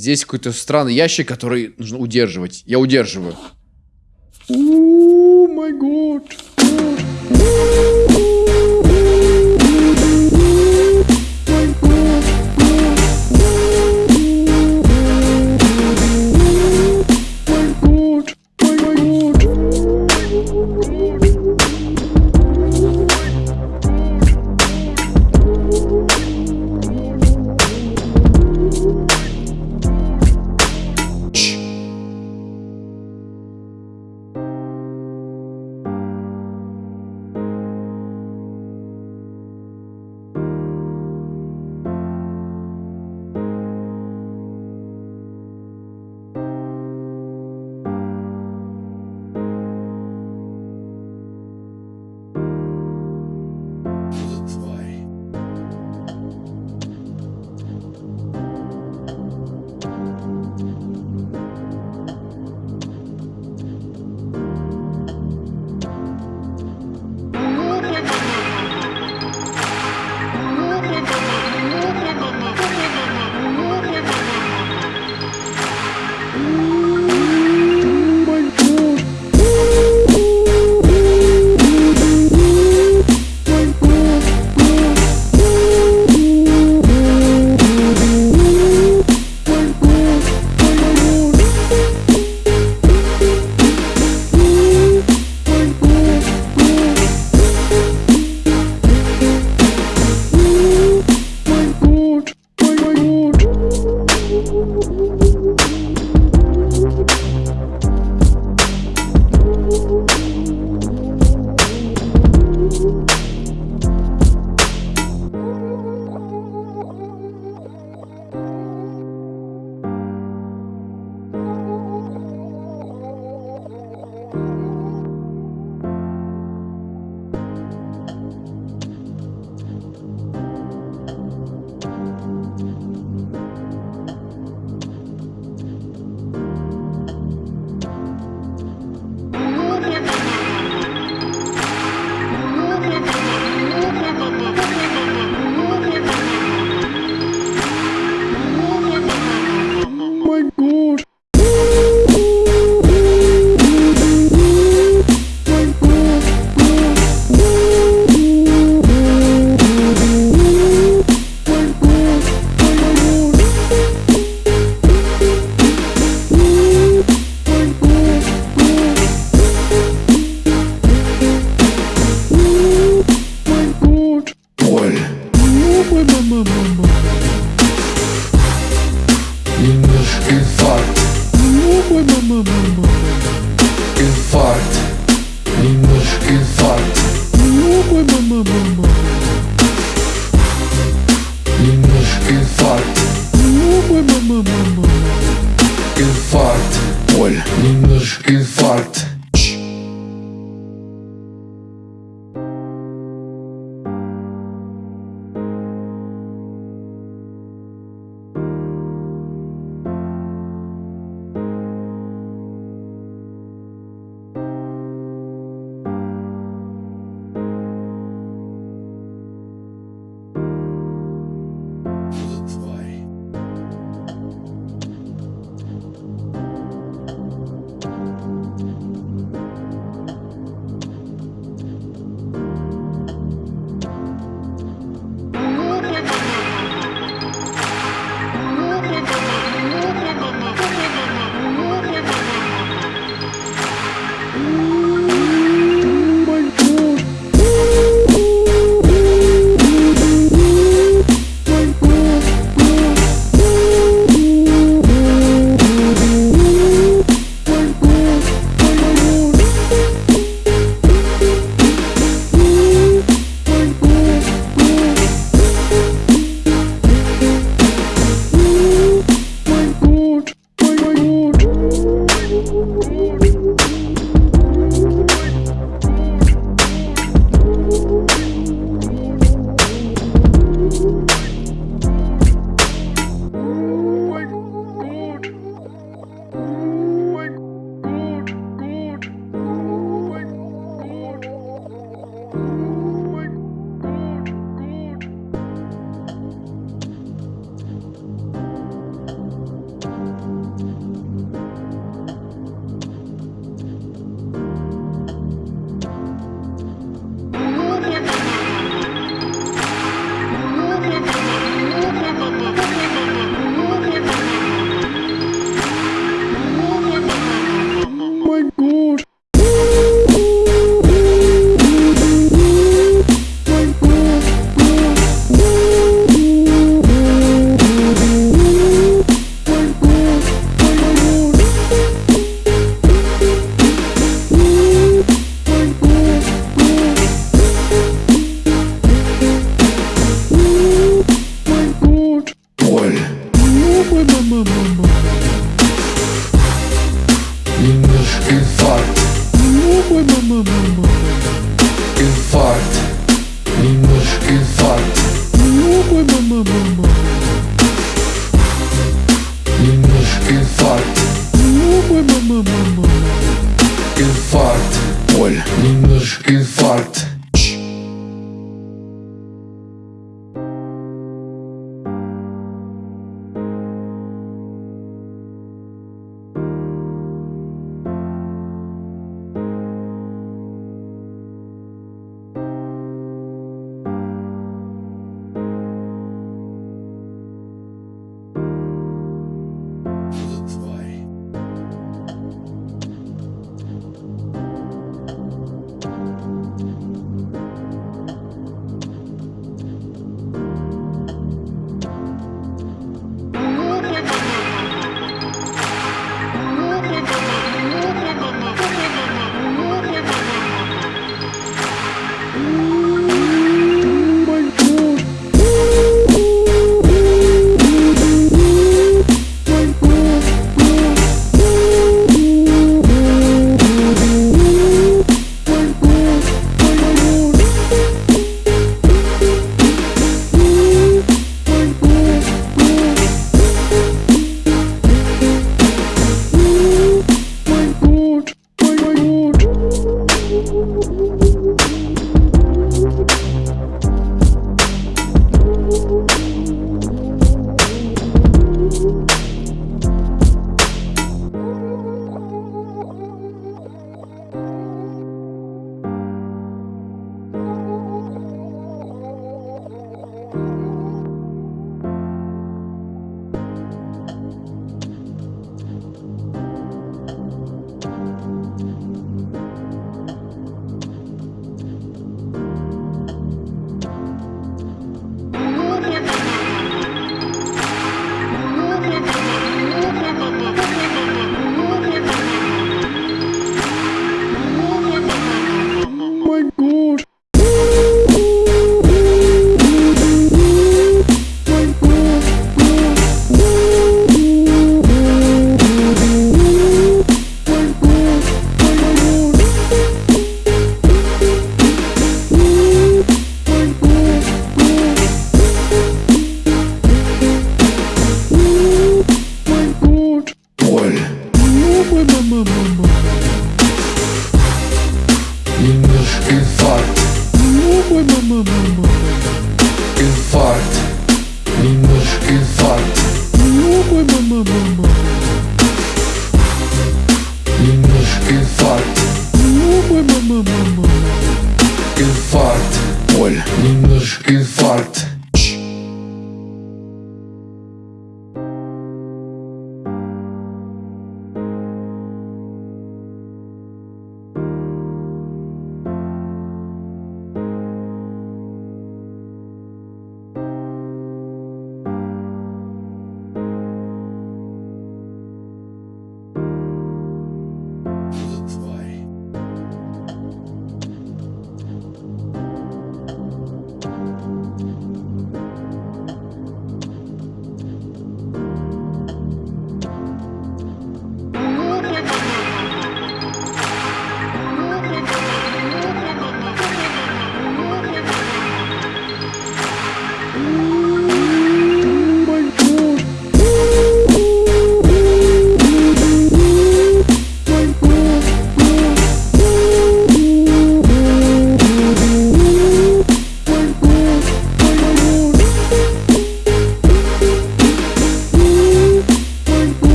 Здесь какой-то странный ящик, который нужно удерживать. Я удерживаю. О май год.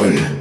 Soul.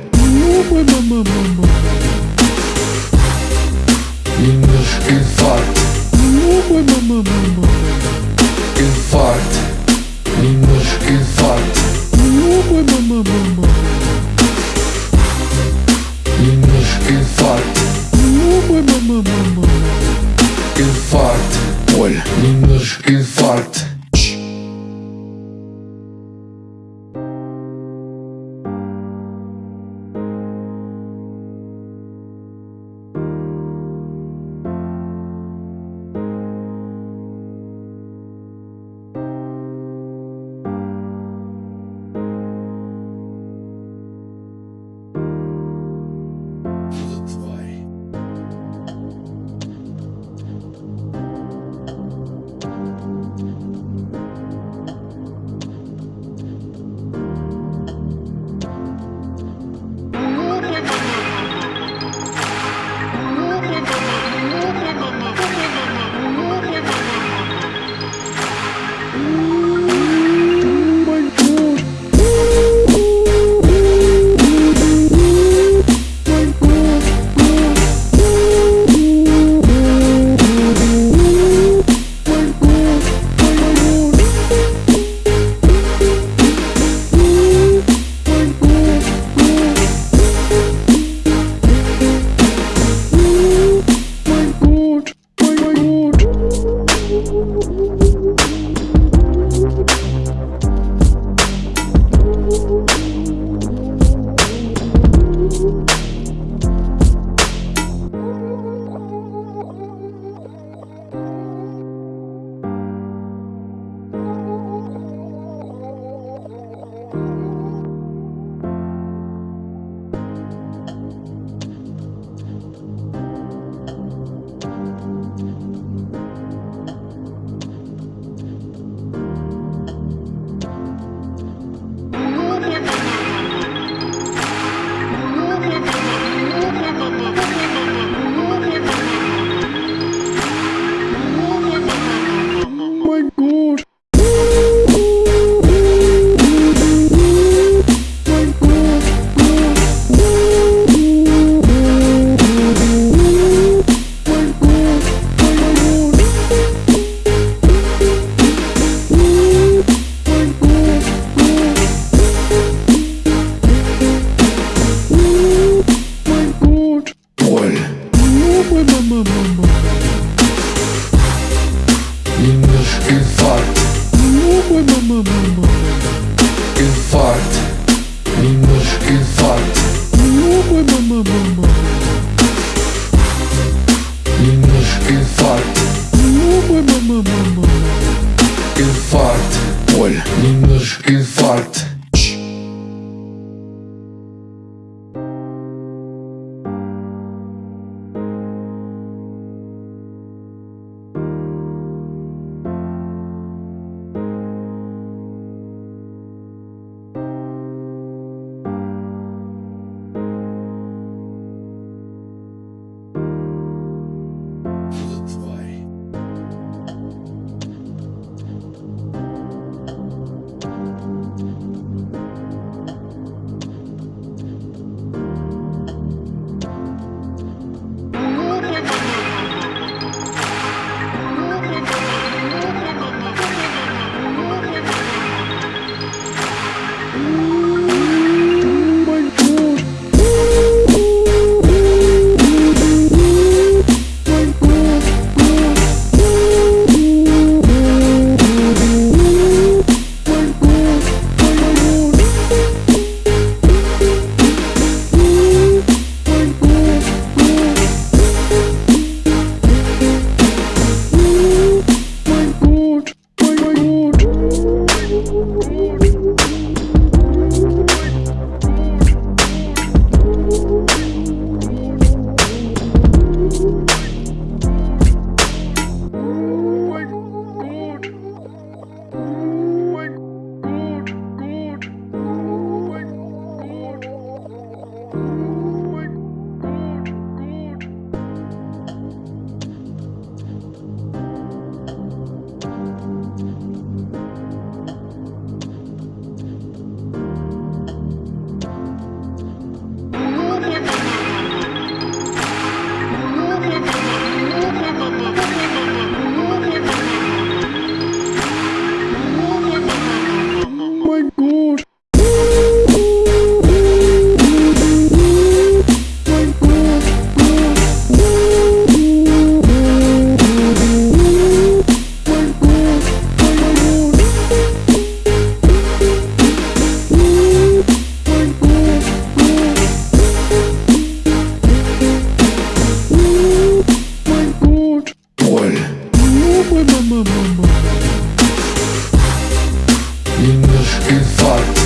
И наш инфаркт.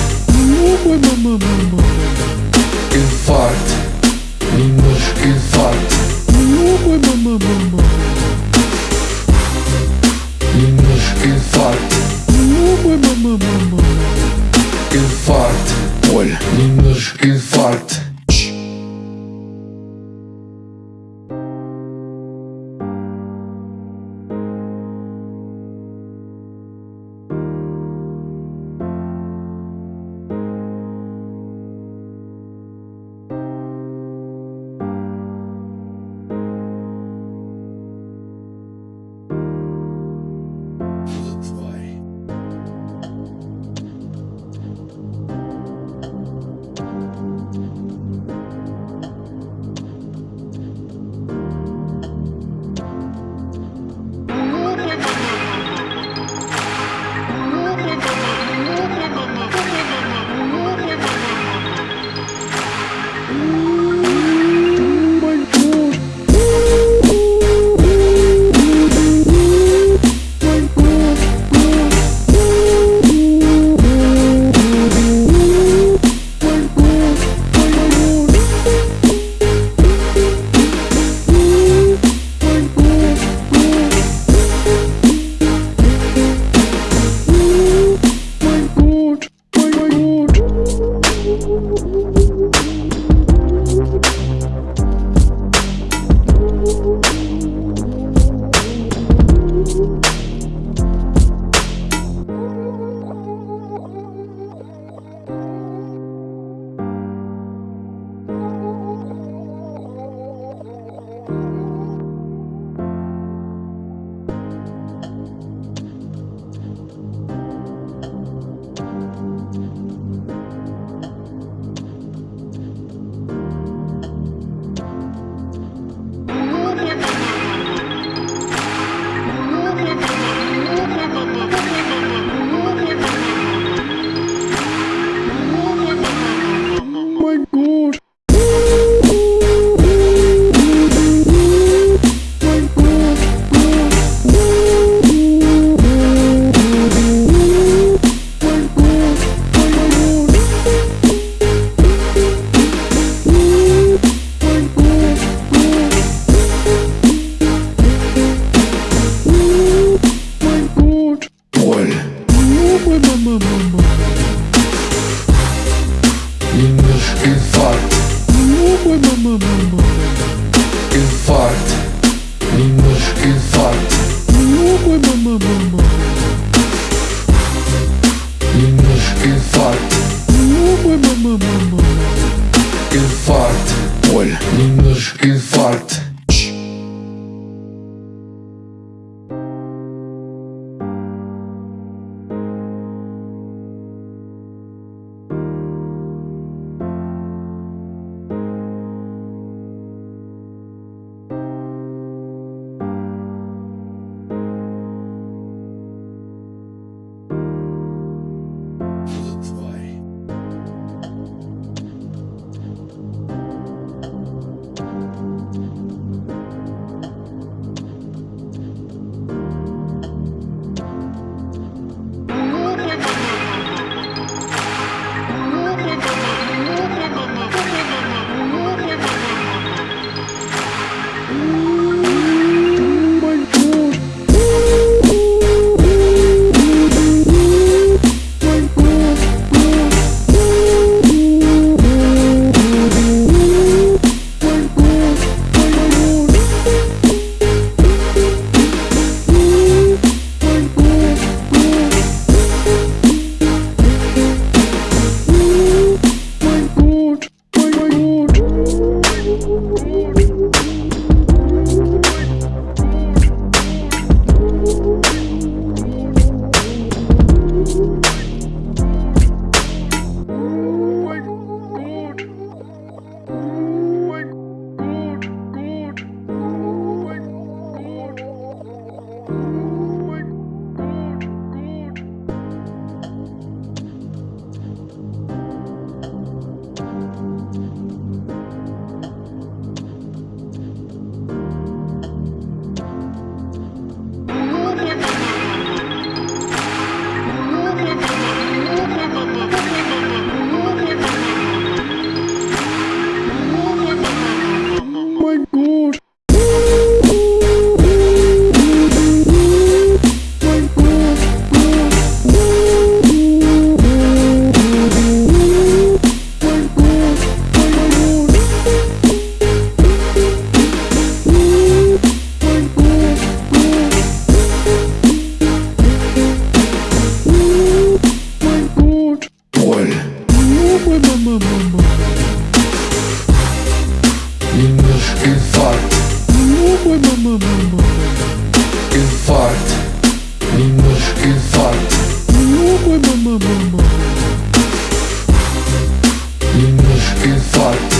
forte. Que forte. Meninos, que forte. Meninos, que forte.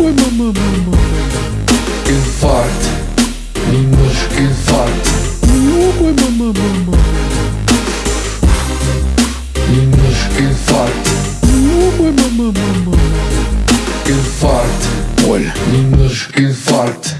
Ui, mamã, mamã. Que Ninguém meninos, que forte. Ui, mamã, mamã. Meninos, que forte. Ui, mamã, mamã. Que forte, olha, meninos, que forte.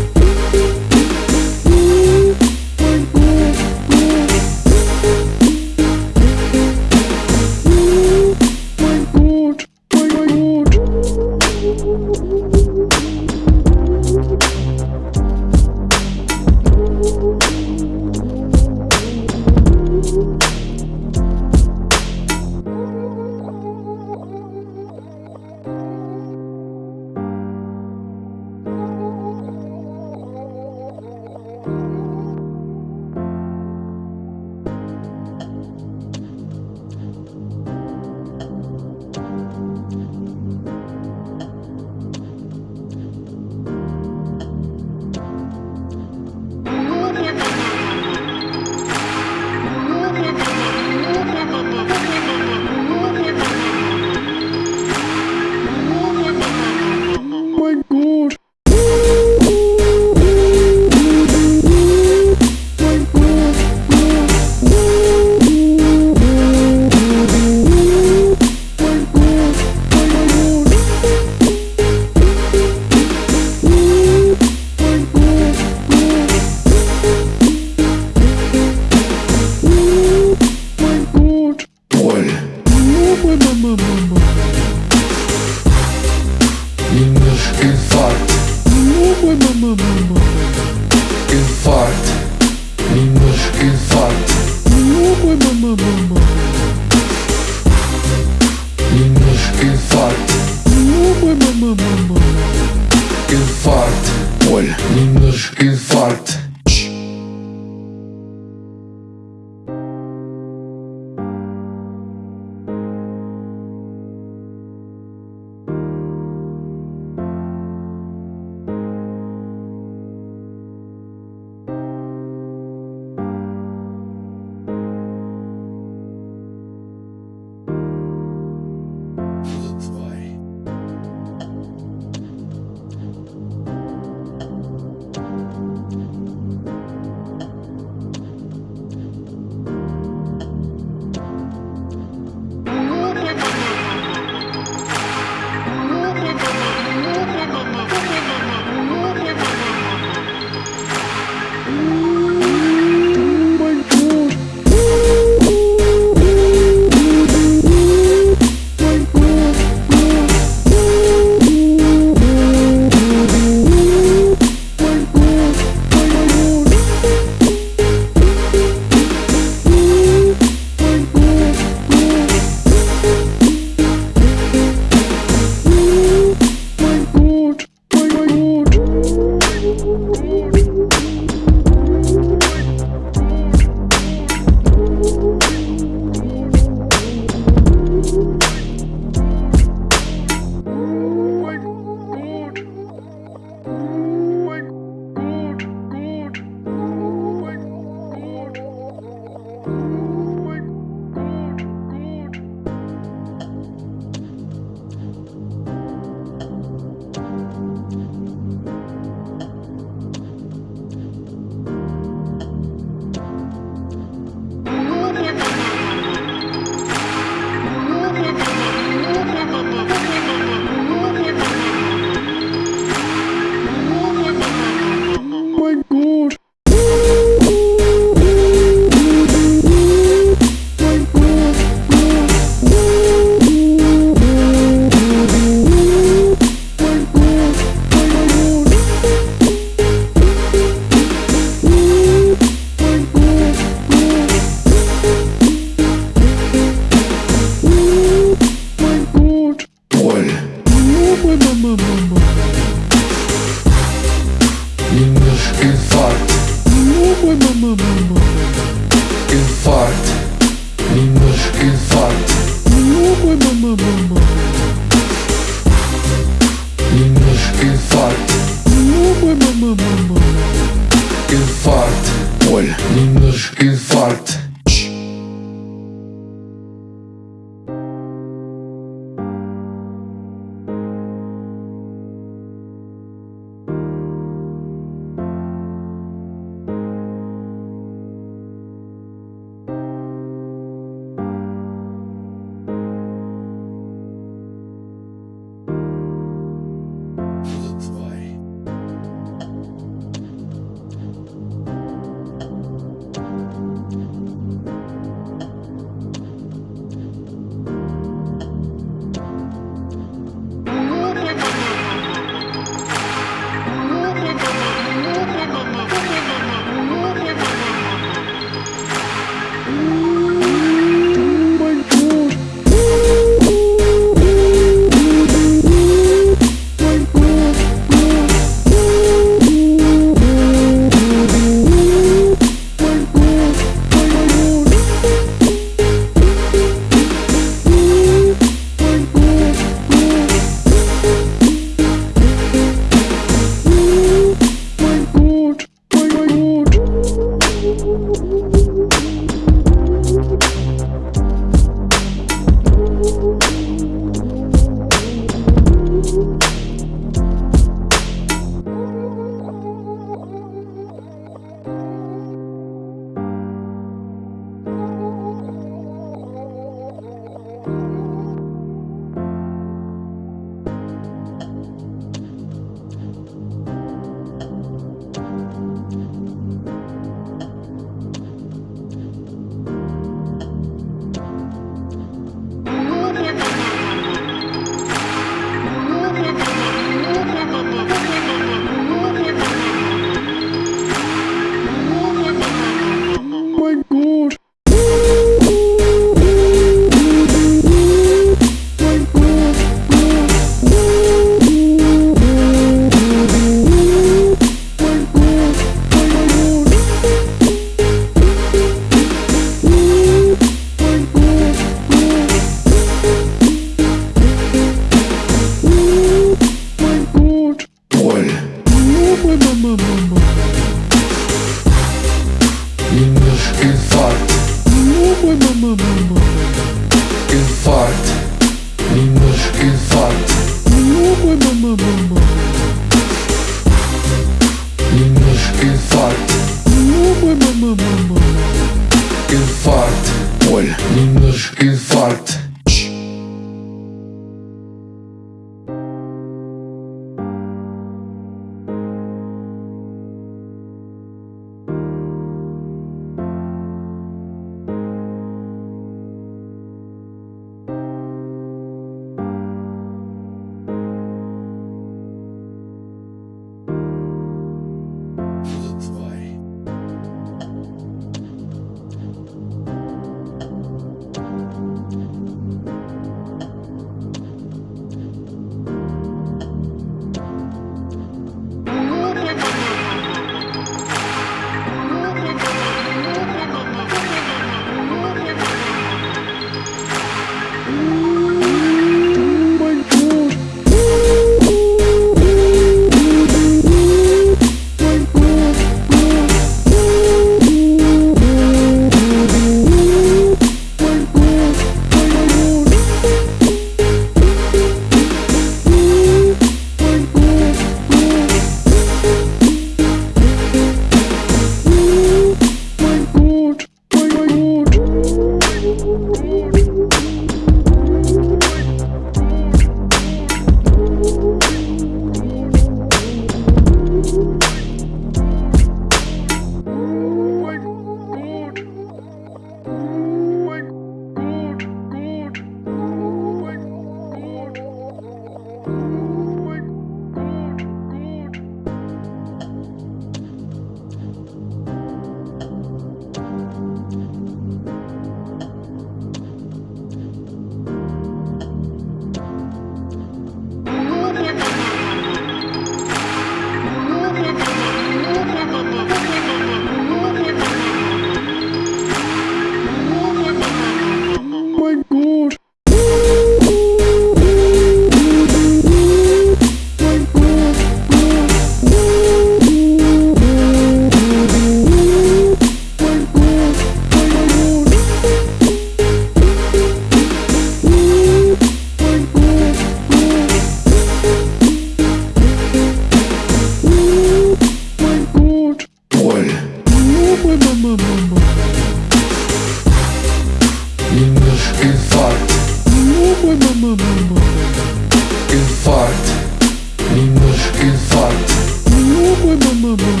amo.